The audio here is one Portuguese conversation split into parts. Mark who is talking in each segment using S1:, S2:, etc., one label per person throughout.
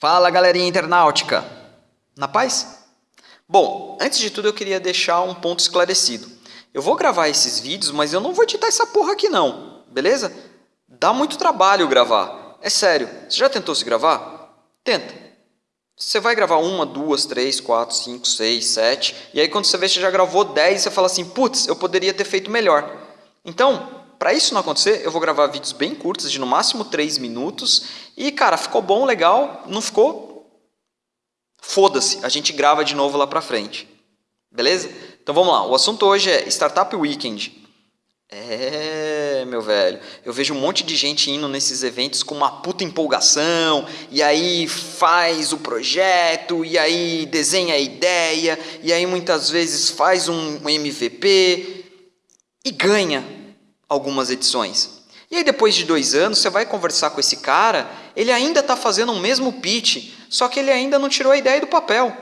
S1: Fala galerinha internautica! Na paz? Bom, antes de tudo eu queria deixar um ponto esclarecido. Eu vou gravar esses vídeos, mas eu não vou editar essa porra aqui não, beleza? Dá muito trabalho gravar, é sério. Você já tentou se gravar? Tenta. Você vai gravar uma, duas, três, quatro, cinco, seis, sete, e aí quando você vê que você já gravou dez, você fala assim, putz, eu poderia ter feito melhor. Então, para isso não acontecer, eu vou gravar vídeos bem curtos, de no máximo 3 minutos. E, cara, ficou bom, legal. Não ficou? Foda-se, a gente grava de novo lá pra frente. Beleza? Então vamos lá. O assunto hoje é Startup Weekend. É, meu velho, eu vejo um monte de gente indo nesses eventos com uma puta empolgação, e aí faz o projeto, e aí desenha a ideia, e aí muitas vezes faz um MVP e ganha algumas edições. E aí depois de dois anos você vai conversar com esse cara, ele ainda está fazendo o mesmo pitch, só que ele ainda não tirou a ideia do papel.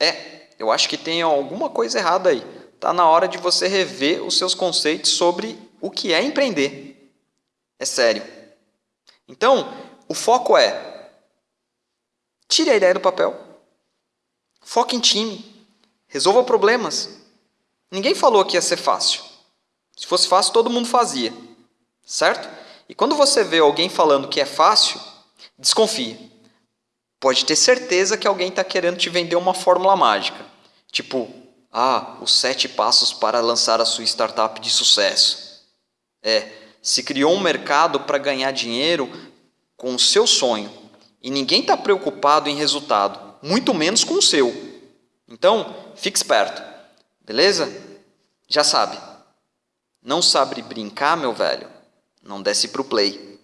S1: É, eu acho que tem alguma coisa errada aí. Está na hora de você rever os seus conceitos sobre o que é empreender. É sério. Então, o foco é tire a ideia do papel. Foque em time. Resolva problemas. Ninguém falou que ia ser fácil. Se fosse fácil, todo mundo fazia, certo? E quando você vê alguém falando que é fácil, desconfie. Pode ter certeza que alguém está querendo te vender uma fórmula mágica. Tipo, ah, os sete passos para lançar a sua startup de sucesso. É, se criou um mercado para ganhar dinheiro com o seu sonho. E ninguém está preocupado em resultado, muito menos com o seu. Então, fique esperto, beleza? Já sabe. Não sabe brincar, meu velho? Não desce pro play.